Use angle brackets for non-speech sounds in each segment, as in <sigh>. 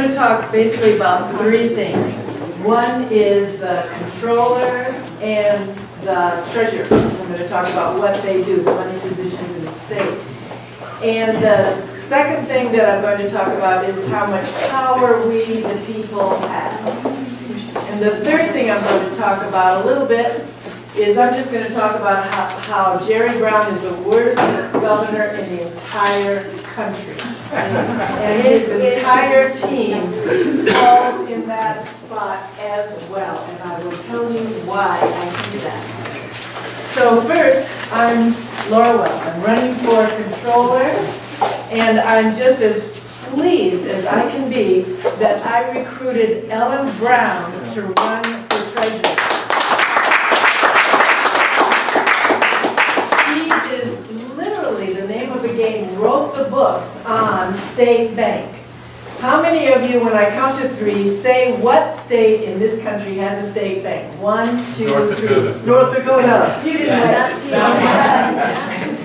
going to talk basically about three things. One is the controller and the treasurer. I'm going to talk about what they do, the money positions in the state. And the second thing that I'm going to talk about is how much power we, the people, have. And the third thing I'm going to talk about a little bit is I'm just going to talk about how, how Jerry Brown is the worst governor in the entire country. And his entire team falls in that spot as well, and I will tell you why I think that. So first, I'm Laura Wells. I'm running for controller, and I'm just as pleased as I can be that I recruited Ellen Brown to run game, wrote the books on state bank. How many of you, when I count to three, say what state in this country has a state bank? One, two, North three. Dakota. North Dakota. You didn't wait.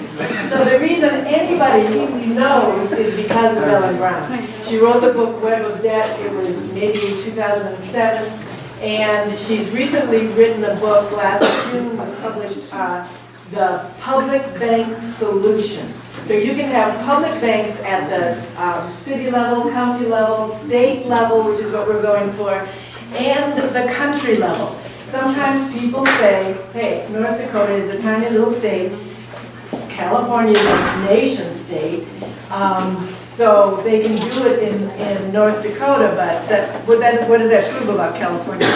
So the reason anybody knows is because of Ellen Brown. She wrote the book Web of Debt, it was maybe 2007, and she's recently written a book, last June was published, uh, The Public Bank Solution. So you can have public banks at the um, city level, county level, state level, which is what we're going for, and the country level. Sometimes people say, hey, North Dakota is a tiny little state, California is a nation state, um, so they can do it in, in North Dakota, but that, what that, what does that prove about California?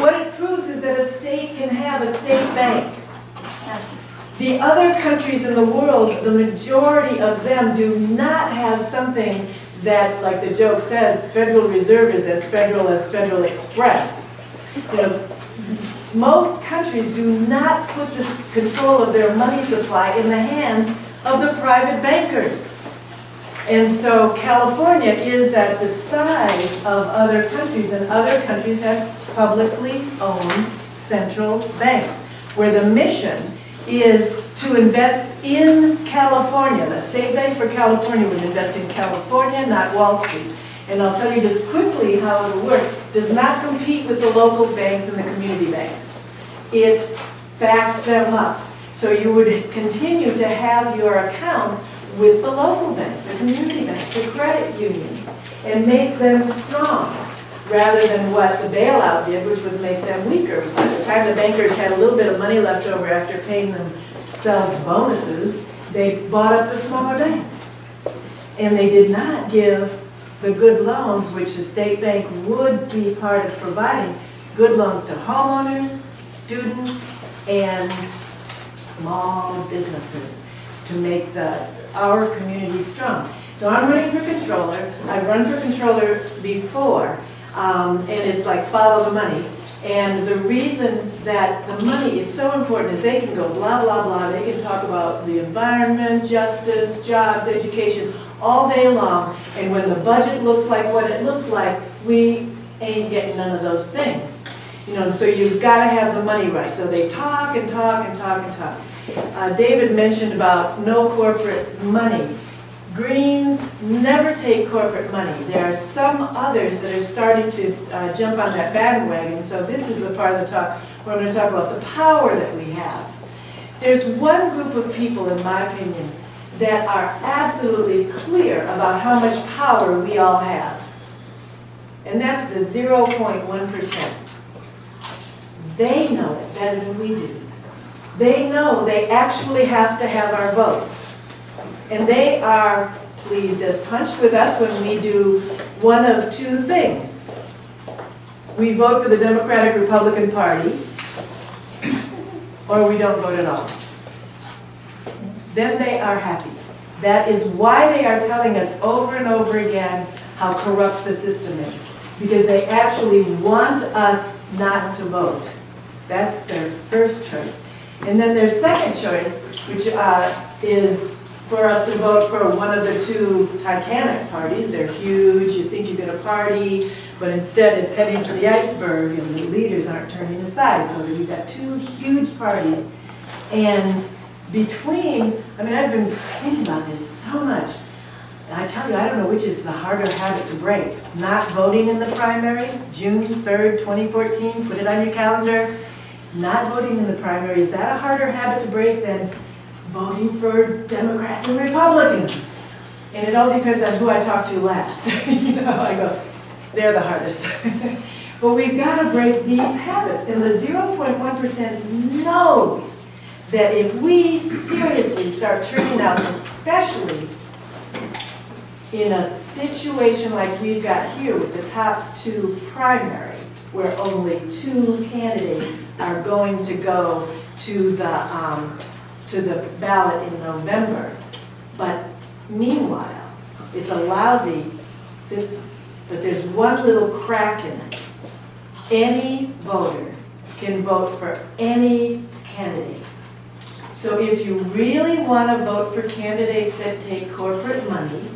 What it proves is that a state can have a state bank. The other countries in the world, the majority of them do not have something that, like the joke says, Federal Reserve is as federal as Federal Express. You know, most countries do not put the control of their money supply in the hands of the private bankers. And so California is at the size of other countries, and other countries have publicly owned central banks, where the mission is to invest in California. The State Bank for California would invest in California, not Wall Street. And I'll tell you just quickly how it'll work. Does not compete with the local banks and the community banks. It backs them up. So you would continue to have your accounts with the local banks, the community banks, the credit unions, and make them strong, rather than what the bailout did, which was make them weaker. By the time the bankers had a little bit of money left over after paying themselves bonuses, they bought up the smaller banks. And they did not give the good loans, which the state bank would be part of providing, good loans to homeowners, students, and small businesses to make the, our community strong. So I'm running for controller. I've run for controller before, um, and it's like follow the money. And the reason that the money is so important is they can go blah, blah, blah. They can talk about the environment, justice, jobs, education, all day long. And when the budget looks like what it looks like, we ain't getting none of those things. You know, so you've got to have the money right. So they talk and talk and talk and talk. Uh, David mentioned about no corporate money. Greens never take corporate money. There are some others that are starting to uh, jump on that bandwagon. So this is the part of the talk where I'm going to talk about the power that we have. There's one group of people, in my opinion, that are absolutely clear about how much power we all have. And that's the 0.1%. They know it better than we do. They know they actually have to have our votes. And they are pleased as punch with us when we do one of two things. We vote for the Democratic Republican Party, or we don't vote at all. Then they are happy. That is why they are telling us over and over again how corrupt the system is. Because they actually want us not to vote. That's their first choice. And then their second choice, which uh, is for us to vote for one of the two Titanic parties. They're huge, you think you're gonna party, but instead it's heading for the iceberg and the leaders aren't turning aside. So you've got two huge parties. And between, I mean, I've been thinking about this so much. And I tell you, I don't know which is the harder habit to break. Not voting in the primary, June 3rd, 2014, put it on your calendar. Not voting in the primary, is that a harder habit to break than voting for Democrats and Republicans? And it all depends on who I talk to last. <laughs> You know, I go, they're the hardest. <laughs> But we've got to break these habits, and the 0.1% knows that if we seriously start turning out, especially in a situation like we've got here with the top two primary, where only two candidates are going to go to the, um, to the ballot in November. But meanwhile, it's a lousy system, but there's one little crack in it. Any voter can vote for any candidate. So if you really want to vote for candidates that take corporate money,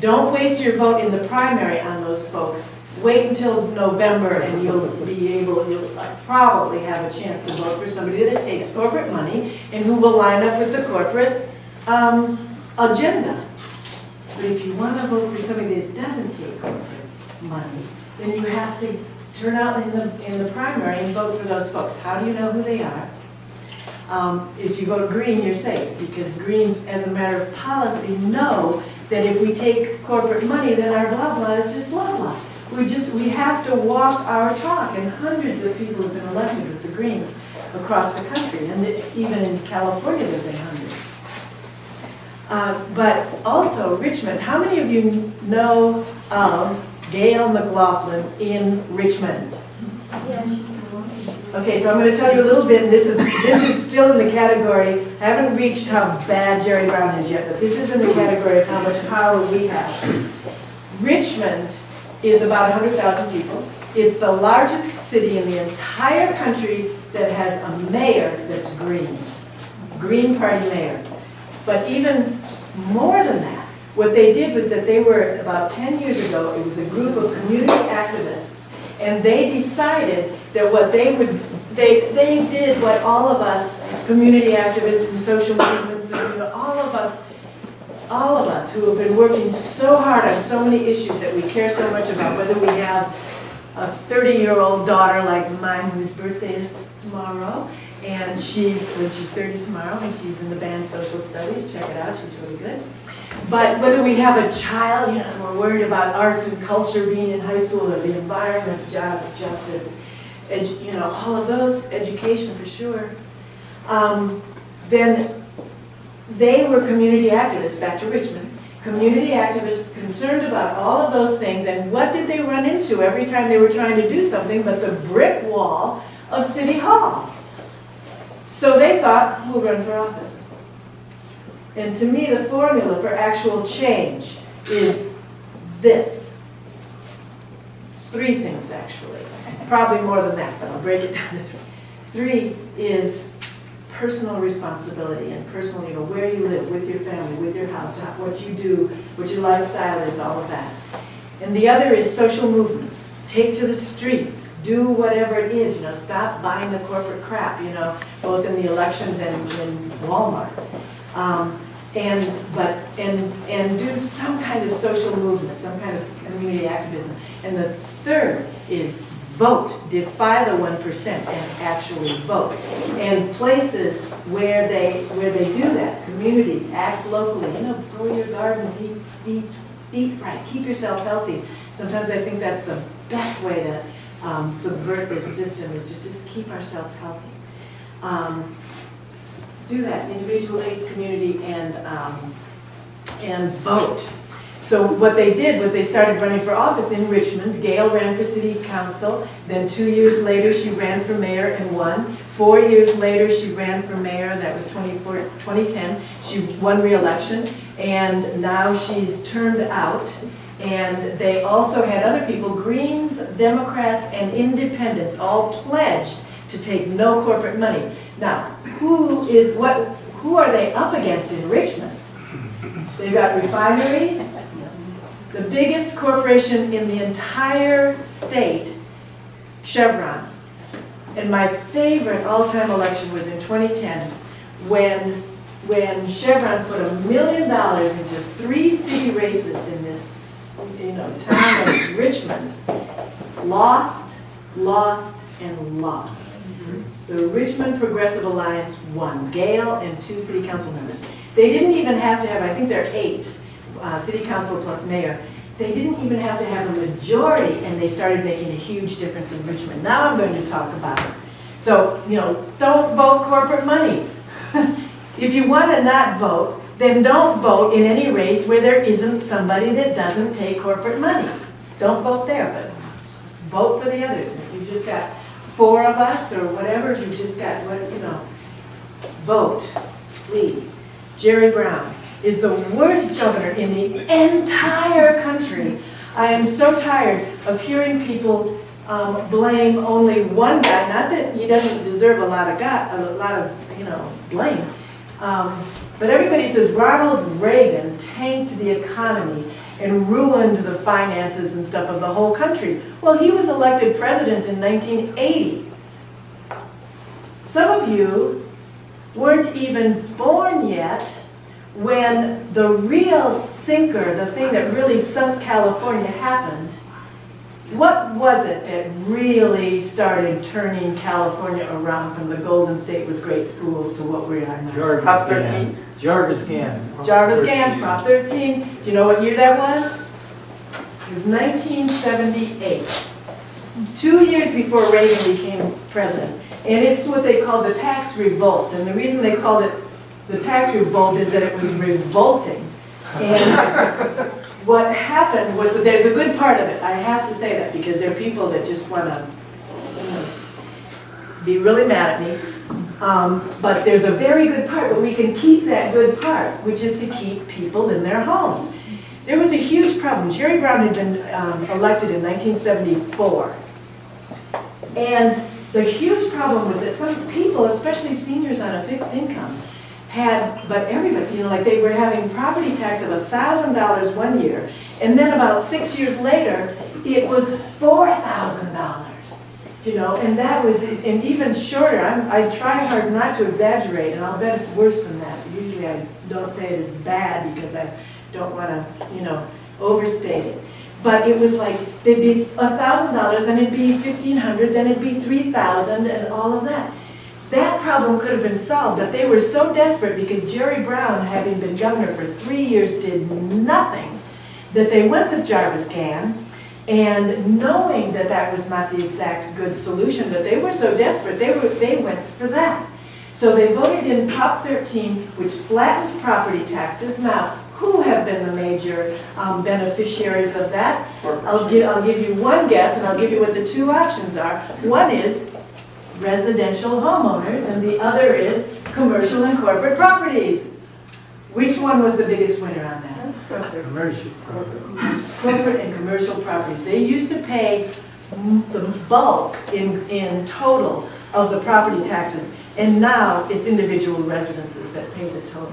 don't waste your vote in the primary on those folks. Wait until November and you'll be able, you'll probably have a chance to vote for somebody that takes corporate money and who will line up with the corporate um, agenda. But if you want to vote for somebody that doesn't take corporate money, then you have to turn out in the, in the primary and vote for those folks. How do you know who they are? Um, If you vote green, you're safe, because Greens, as a matter of policy, know that if we take corporate money, then our blah blah is just blah blah. We just, we have to walk our talk, and hundreds of people have been elected with the Greens across the country, and even in California, there have been hundreds. Uh, But also Richmond, how many of you know of Gayle McLaughlin in Richmond? Okay, so I'm going to tell you a little bit, and this is, this is still in the category, I haven't reached how bad Jerry Brown is yet, but this is in the category of how much power we have. Richmond is about 100,000 people. It's the largest city in the entire country that has a mayor that's green, Green Party mayor. But even more than that, what they did was that they were, about 10 years ago, it was a group of community activists, and they decided that what they would, they, they did what all of us, community activists and social movements, and you know, all all of us who have been working so hard on so many issues that we care so much about, whether we have a 30-year-old daughter like mine whose birthday is tomorrow, and she's, when she's 30 tomorrow, and she's in the band Social Studies, check it out, she's really good. But whether we have a child, you know, we're worried about arts and culture being in high school, or the environment, jobs, justice, you know, all of those, education for sure, um, then they were community activists, back to Richmond, community activists concerned about all of those things, and what did they run into every time they were trying to do something but the brick wall of City Hall? So they thought, we'll run for office. And to me, the formula for actual change is this. It's three things, actually. Probably more than that, but I'll break it down to three. Three is personal responsibility and personal, you know, where you live, with your family, with your house, what you do, what your lifestyle is, all of that. And the other is social movements. Take to the streets, do whatever it is, you know, stop buying the corporate crap, you know, both in the elections and in Walmart. Um, and, but, and, and do some kind of social movement, some kind of community activism. And the third is vote, defy the one percent and actually vote. And places where they, where they do that, community, act locally, you know, grow your gardens, eat, eat, eat right, keep yourself healthy. Sometimes I think that's the best way to um, subvert this system is just, just keep ourselves healthy. Um, do that individually, community, and, um, and vote. So what they did was they started running for office in Richmond. Gayle ran for city council. Then two years later, she ran for mayor and won. Four years later, she ran for mayor. That was 2010. She won re-election. And now she's turned out. And they also had other people, Greens, Democrats, and Independents, all pledged to take no corporate money. Now, who is, what, who are they up against in Richmond? They've got refineries, the biggest corporation in the entire state, Chevron. And my favorite all-time election was in 2010, when when Chevron put a million dollars into three city races in this, you know, town of Richmond. Lost, lost, and lost. Mm-hmm. The Richmond Progressive Alliance won, Gayle and two city council members. They didn't even have to have, I think there are eight, uh, city council plus mayor. They didn't even have to have a majority, and they started making a huge difference in Richmond. Now I'm going to talk about it. So, you know, don't vote corporate money. <laughs> If you want to not vote, then don't vote in any race where there isn't somebody that doesn't take corporate money. Don't vote there, but vote for the others. If you've just got four of us or whatever, if you've just got, you know, vote, please. Jerry Brown is the worst governor in the entire country. I am so tired of hearing people um, blame only one guy, not that he doesn't deserve a lot of a lot of, you know, blame. Um, But everybody says Ronald Reagan tanked the economy and ruined the finances and stuff of the whole country. Well, he was elected president in 1980. Some of you weren't even born yet when the real sinker, the thing that really sunk California happened. What was it that really started turning California around from the Golden State with great schools to what we are now? Jarvis Prop Scan. Jarvis Scan. Jarvis Gann, Prop 13. Do you know what year that was? It was 1978. Two years before Reagan became president. And it's what they called the tax revolt. And the reason they called it the tax revolt is that it was revolting. And what happened was that there's a good part of it. I have to say that because there are people that just want to be really mad at me. Um, But there's a very good part, but we can keep that good part, which is to keep people in their homes. There was a huge problem. Jerry Brown had been um, elected in 1974. And the huge problem was that some people, especially seniors on a fixed income, had, but everybody, you know, like they were having property tax of $1,000 one year, and then about six years later, it was $4,000 you know, and that was, and even shorter, I'm, I try hard not to exaggerate, and I'll bet it's worse than that. Usually I don't say it is bad because I don't want to, you know, overstate it. But it was like, they'd be a thousand dollars, then it'd be fifteen hundred, then it'd be three thousand, and all of that. That problem could have been solved, but they were so desperate because Jerry Brown, having been governor for three years, did nothing, that they went with Jarvis Gann, and knowing that that was not the exact good solution, but they were so desperate, they were, they went for that. So they voted in Prop 13, which flattened property taxes. Now, who have been the major um, beneficiaries of that? I'll give, I'll give you one guess, and I'll give you what the two options are. One is residential homeowners, and the other is commercial and corporate properties. Which one was the biggest winner on that? Commercial property. corporate and commercial properties. They used to pay the bulk in, in total of the property taxes, and now it's individual residences that pay the total.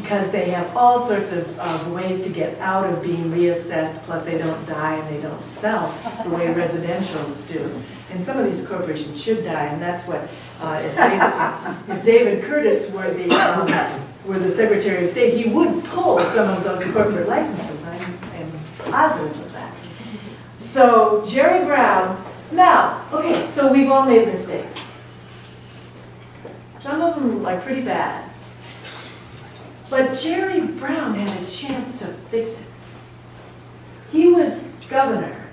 Because they have all sorts of, of ways to get out of being reassessed, plus they don't die and they don't sell the way <laughs> residentials do. And some of these corporations should die, and that's what, uh, if David, if David Curtis were the, um, were the Secretary of State, he would pull some of those corporate licenses. I'm, I'm positive of that. So Jerry Brown, now, okay, so we've all made mistakes. Some of them like pretty bad. But Jerry Brown had a chance to fix it. He was governor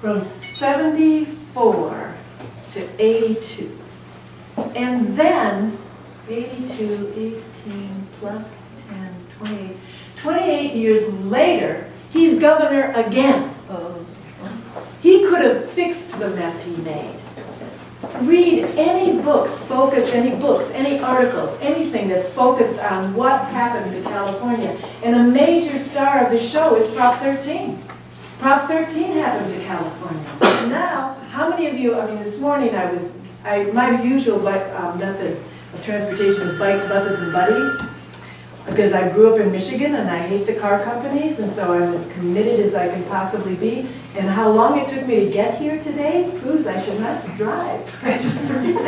from 74 to 82. And then 82, 18 plus 10, 28. 28 years later, he's governor again. Oh. He could have fixed the mess he made. Read any books, focused, any books, any articles, anything that's focused on what happened to California. And a major star of the show is Prop 13. Prop 13 happened to California. Now, how many of you, I mean, this morning I was, I, my usual bike, um, method of transportation is bikes, buses, and buddies. Because I grew up in Michigan and I hate the car companies, and so I'm as committed as I can possibly be. And how long it took me to get here today proves I should not drive. <laughs> I should forget it.